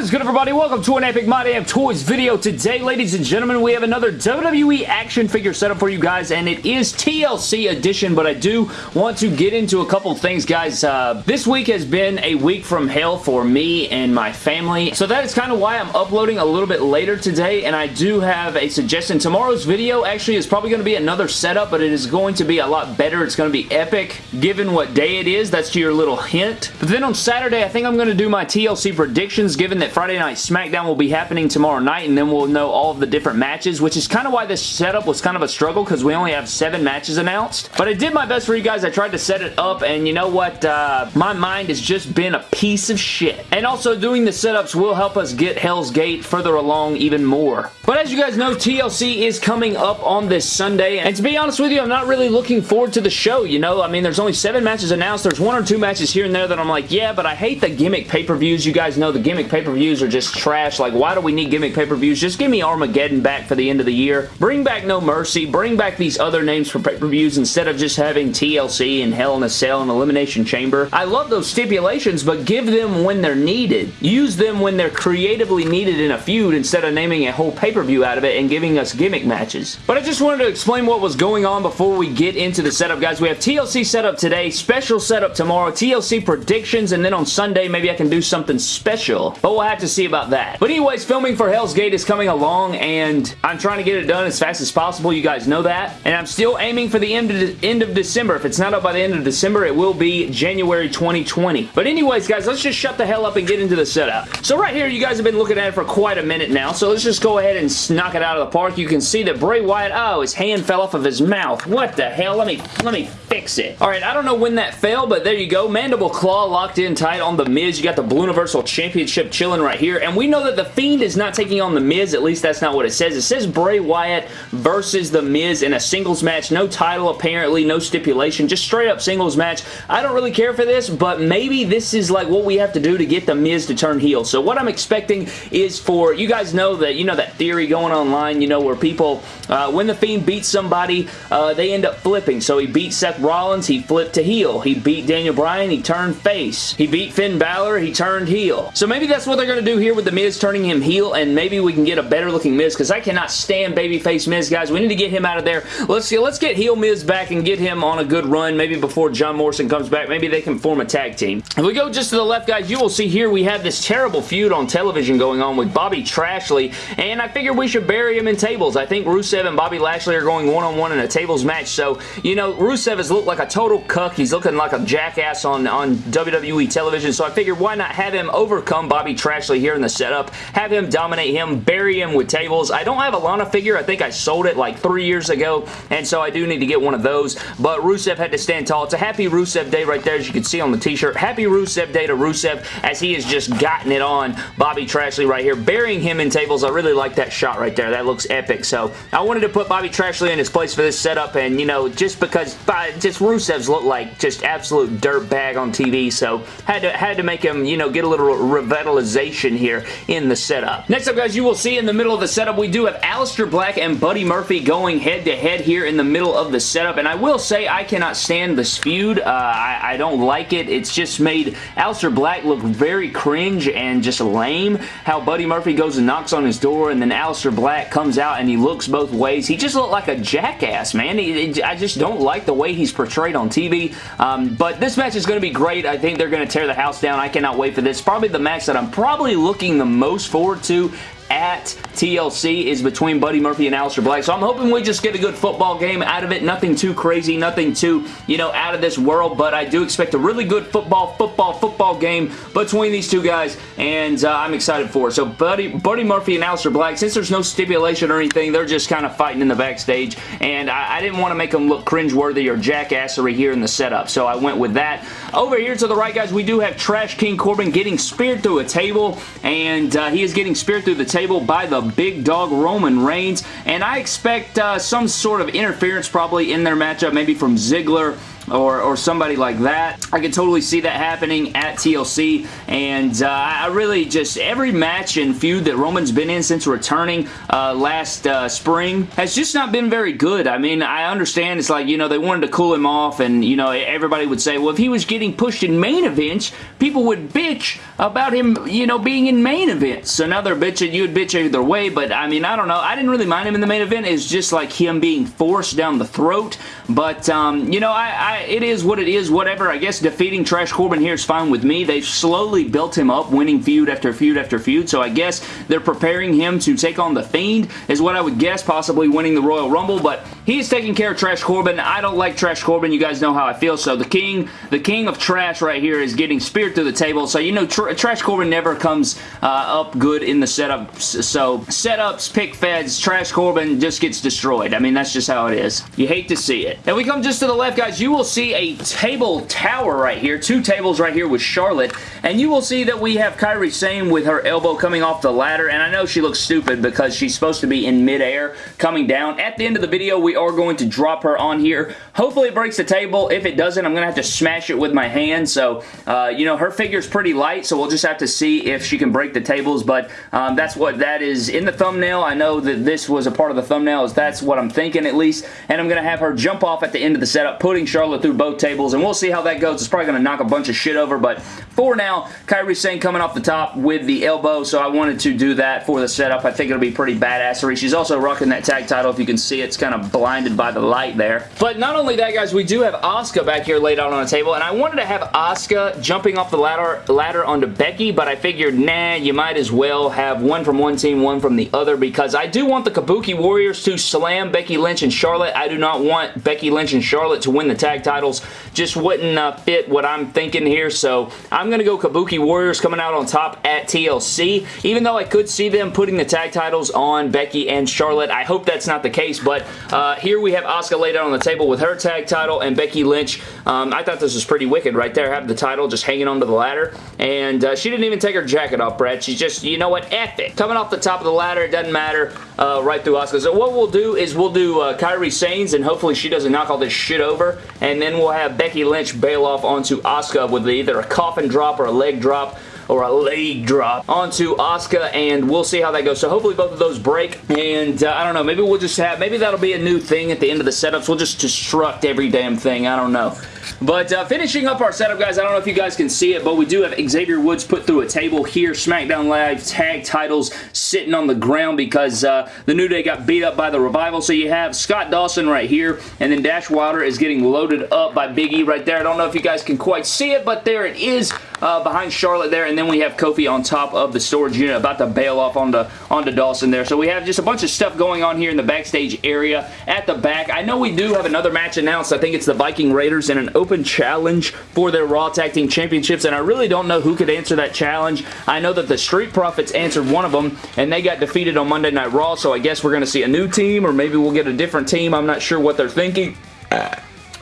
Is good everybody? Welcome to an Epic My Damn Toys video. Today, ladies and gentlemen, we have another WWE action figure setup for you guys, and it is TLC edition, but I do want to get into a couple things, guys. Uh, this week has been a week from hell for me and my family, so that is kind of why I'm uploading a little bit later today, and I do have a suggestion. Tomorrow's video actually is probably going to be another setup, but it is going to be a lot better. It's going to be epic, given what day it is. That's your little hint. But then on Saturday, I think I'm going to do my TLC predictions, given that Friday Night SmackDown will be happening tomorrow night and then we'll know all of the different matches, which is kind of why this setup was kind of a struggle because we only have seven matches announced. But I did my best for you guys. I tried to set it up and you know what? Uh, my mind has just been a piece of shit. And also doing the setups will help us get Hell's Gate further along even more. But as you guys know, TLC is coming up on this Sunday. And to be honest with you, I'm not really looking forward to the show, you know? I mean, there's only seven matches announced. There's one or two matches here and there that I'm like, yeah, but I hate the gimmick pay-per-views. You guys know the gimmick pay-per-views are just trash. Like, why do we need gimmick pay-per-views? Just give me Armageddon back for the end of the year. Bring back No Mercy. Bring back these other names for pay-per-views instead of just having TLC and Hell in a Cell and Elimination Chamber. I love those stipulations, but give them when they're needed. Use them when they're creatively needed in a feud instead of naming a whole pay-per-view out of it and giving us gimmick matches. But I just wanted to explain what was going on before we get into the setup, guys. We have TLC setup today, special setup tomorrow, TLC predictions, and then on Sunday, maybe I can do something special. But we'll have to see about that. But anyways, filming for Hell's Gate is coming along, and I'm trying to get it done as fast as possible. You guys know that. And I'm still aiming for the end of, end of December. If it's not up by the end of December, it will be January 2020. But anyways, guys, let's just shut the hell up and get into the setup. So right here, you guys have been looking at it for quite a minute now, so let's just go ahead and knock it out of the park. You can see that Bray Wyatt, oh, his hand fell off of his mouth. What the hell? Let me, let me fix it. All right, I don't know when that fell, but there you go. Mandible Claw locked in tight on The Miz. You got the Blue Universal Championship chilling right here, and we know that The Fiend is not taking on The Miz. At least that's not what it says. It says Bray Wyatt versus The Miz in a singles match. No title, apparently. No stipulation. Just straight up singles match. I don't really care for this, but maybe this is like what we have to do to get The Miz to turn heel. So what I'm expecting is for, you guys know that, you know that theory going online, you know, where people, uh, when The Fiend beats somebody, uh, they end up flipping. So he beat Seth Rollins, he flipped to heel. He beat Daniel Bryan, he turned face. He beat Finn Balor, he turned heel. So maybe that's what they're going to do here with The Miz turning him heel, and maybe we can get a better looking Miz, because I cannot stand babyface Miz, guys. We need to get him out of there. Let's see, let's get heel Miz back and get him on a good run, maybe before John Morrison comes back. Maybe they can form a tag team. If we go just to the left, guys, you will see here we have this terrible feud on television going on with Bobby Trashley, and I figured we should bury him in tables. I think Rusev and Bobby Lashley are going one-on-one -on -one in a tables match, so, you know, Rusev has looked like a total cuck. He's looking like a jackass on, on WWE television, so I figured why not have him overcome Bobby Trashley here in the setup, have him dominate him, bury him with tables. I don't have a Lana figure. I think I sold it like three years ago, and so I do need to get one of those, but Rusev had to stand tall. It's a happy Rusev day right there, as you can see on the t-shirt. Happy Rusev day to Rusev, as he has just gotten it on Bobby Trashley right here, burying him in tables. I really like that shot right there. That looks epic, so I wanted to put Bobby Trashley in his place for this setup, and, you know, just because uh, just Rusev's look like just absolute dirt bag on TV, so had to, had to make him, you know, get a little revitalization here in the setup. Next up, guys, you will see in the middle of the setup, we do have Aleister Black and Buddy Murphy going head-to-head -head here in the middle of the setup, and I will say I cannot stand this feud. Uh, I, I, don't like it. It's just made Aleister Black look very cringe and just lame. How Buddy Murphy goes and knocks on his door, and then Aleister Black comes out and he looks both ways. He just looked like a jackass, man. He, I just don't like the way he's portrayed on TV, um, but this match is going to be great. I think they're going to tear the house down. I cannot wait for this. Probably the match that I'm probably looking the most forward to at TLC is between Buddy Murphy and Aleister Black. So I'm hoping we just get a good football game out of it. Nothing too crazy, nothing too, you know, out of this world, but I do expect a really good football, football, football game between these two guys, and uh, I'm excited for it. So Buddy, Buddy Murphy and Aleister Black, since there's no stipulation or anything, they're just kind of fighting in the backstage, and I, I didn't want to make them look cringeworthy or jackassery here in the setup, so I went with that. Over here to the right, guys, we do have Trash King Corbin getting speared through a table, and uh, he is getting speared through the table table by the big dog Roman Reigns, and I expect uh, some sort of interference probably in their matchup, maybe from Ziggler or, or somebody like that. I could totally see that happening at TLC, and uh, I really just, every match and feud that Roman's been in since returning uh, last uh, spring has just not been very good. I mean, I understand it's like, you know, they wanted to cool him off, and, you know, everybody would say, well, if he was getting pushed in main events, people would bitch about him, you know, being in main events. So now they're bitching, you would bitch either way, but I mean, I don't know. I didn't really mind him in the main event. It's just like him being forced down the throat, but, um, you know, I, I, it is what it is, whatever. I guess defeating Trash Corbin here is fine with me. They've slowly built him up, winning feud after feud after feud, so I guess they're preparing him to take on The Fiend, is what I would guess, possibly winning the Royal Rumble, but he's taking care of Trash Corbin. I don't like Trash Corbin. You guys know how I feel, so the king, the king of trash right here is getting speared through the table, so you know tr Trash Corbin never comes uh, up good in the setup, so setups, pick feds, Trash Corbin just gets destroyed. I mean, that's just how it is. You hate to see it. And we come just to the left, guys. You will see a table tower right here, two tables right here with Charlotte, and you will see that we have Kairi Sane with her elbow coming off the ladder, and I know she looks stupid because she's supposed to be in midair coming down. At the end of the video, we are going to drop her on here. Hopefully it breaks the table. If it doesn't, I'm going to have to smash it with my hand, so, uh, you know, her figure's pretty light, so we'll just have to see if she can break the tables, but um, that's what that is in the thumbnail. I know that this was a part of the thumbnail, is that's what I'm thinking at least, and I'm going to have her jump off at the end of the setup, putting Charlotte through both tables, and we'll see how that goes. It's probably going to knock a bunch of shit over, but for now, Kairi Sane coming off the top with the elbow, so I wanted to do that for the setup. I think it'll be pretty badassery. She's also rocking that tag title. If you can see, it's kind of blinded by the light there. But not only that, guys, we do have Asuka back here laid out on a table, and I wanted to have Asuka jumping off the ladder, ladder onto Becky, but I figured, nah, you might as well have one from one team, one from the other, because I do want the Kabuki Warriors to slam Becky Lynch and Charlotte. I do not want Becky Lynch and Charlotte to win the tag titles. Just wouldn't uh, fit what I'm thinking here, so I'm going to go Kabuki Warriors coming out on top at TLC. Even though I could see them putting the tag titles on Becky and Charlotte, I hope that's not the case, but uh, here we have Asuka laid out on the table with her tag title and Becky Lynch. Um, I thought this was pretty wicked right there, having the title just hanging onto the ladder, and uh, she didn't even take her jacket off, Brad. She's just, you know what, F it. Coming off the top of the ladder, it doesn't matter, uh, right through Asuka. So what we'll do is we'll do uh, Kairi Sanes, and hopefully she doesn't knock all this shit over, and then we'll have Becky Lynch bail off onto Asuka with either a coffin drop or a leg drop or a leg drop onto Asuka, and we'll see how that goes. So hopefully both of those break, and uh, I don't know, maybe we'll just have, maybe that'll be a new thing at the end of the setups. We'll just destruct every damn thing. I don't know. But uh, finishing up our setup, guys, I don't know if you guys can see it, but we do have Xavier Woods put through a table here. SmackDown Live tag titles sitting on the ground because uh, the New Day got beat up by the Revival. So you have Scott Dawson right here, and then Dash Wilder is getting loaded up by Big E right there. I don't know if you guys can quite see it, but there it is uh, behind Charlotte there, and then we have Kofi on top of the storage unit about to bail off onto, onto Dawson there. So we have just a bunch of stuff going on here in the backstage area at the back. I know we do have another match announced. I think it's the Viking Raiders in an open challenge for their Raw Tag Team Championships, and I really don't know who could answer that challenge. I know that the Street Profits answered one of them, and they got defeated on Monday Night Raw, so I guess we're going to see a new team, or maybe we'll get a different team. I'm not sure what they're thinking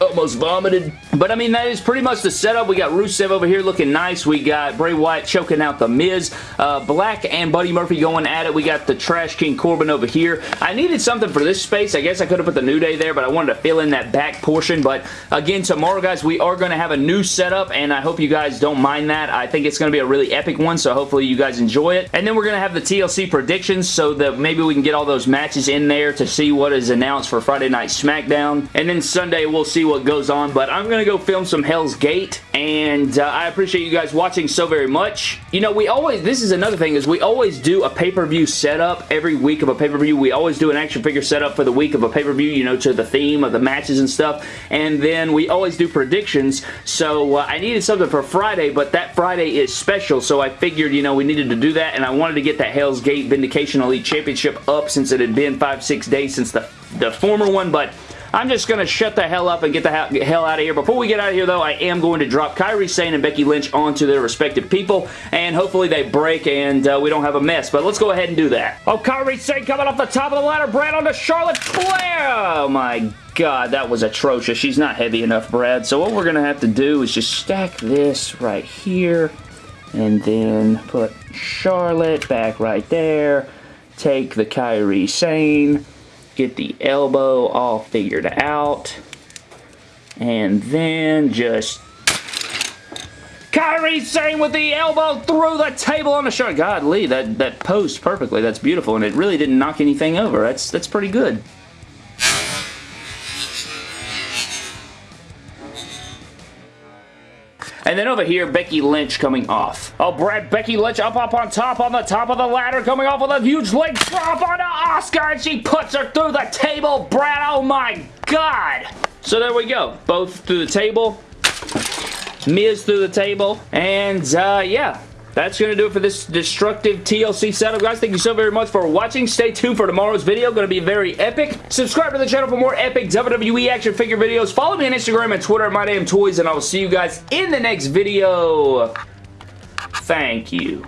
almost vomited. But I mean, that is pretty much the setup. We got Rusev over here looking nice. We got Bray Wyatt choking out The Miz. Uh, Black and Buddy Murphy going at it. We got the Trash King Corbin over here. I needed something for this space. I guess I could have put the New Day there, but I wanted to fill in that back portion. But again, tomorrow, guys, we are going to have a new setup, and I hope you guys don't mind that. I think it's going to be a really epic one, so hopefully you guys enjoy it. And then we're going to have the TLC predictions so that maybe we can get all those matches in there to see what is announced for Friday Night SmackDown. And then Sunday, we'll see what goes on, but I'm going to go film some Hell's Gate, and uh, I appreciate you guys watching so very much. You know, we always, this is another thing, is we always do a pay-per-view setup every week of a pay-per-view. We always do an action figure setup for the week of a pay-per-view, you know, to the theme of the matches and stuff, and then we always do predictions, so uh, I needed something for Friday, but that Friday is special, so I figured, you know, we needed to do that, and I wanted to get that Hell's Gate Vindication Elite Championship up since it had been five, six days since the, the former one, but I'm just going to shut the hell up and get the hell out of here. Before we get out of here, though, I am going to drop Kairi Sane and Becky Lynch onto their respective people, and hopefully they break and uh, we don't have a mess. But let's go ahead and do that. Oh, Kairi Sane coming off the top of the ladder. Brad onto Charlotte Flair. Oh, my God, that was atrocious. She's not heavy enough, Brad. So what we're going to have to do is just stack this right here, and then put Charlotte back right there. Take the Kairi Sane get the elbow all figured out. And then just Kairi Sane with the elbow through the table on the shot. God, Lee, that, that posed perfectly. That's beautiful, and it really didn't knock anything over. That's, that's pretty good. And then over here, Becky Lynch coming off. Oh, Brad, Becky Lynch up, up on top, on the top of the ladder, coming off with a huge leg drop onto Asuka, and she puts her through the table. Brad, oh my God. So there we go. Both through the table. Miz through the table. And, uh, yeah that's going to do it for this destructive TLC setup, guys. Thank you so very much for watching. Stay tuned for tomorrow's video. Going to be very epic. Subscribe to the channel for more epic WWE action figure videos. Follow me on Instagram and Twitter at MyDamnToys, and I will see you guys in the next video. Thank you.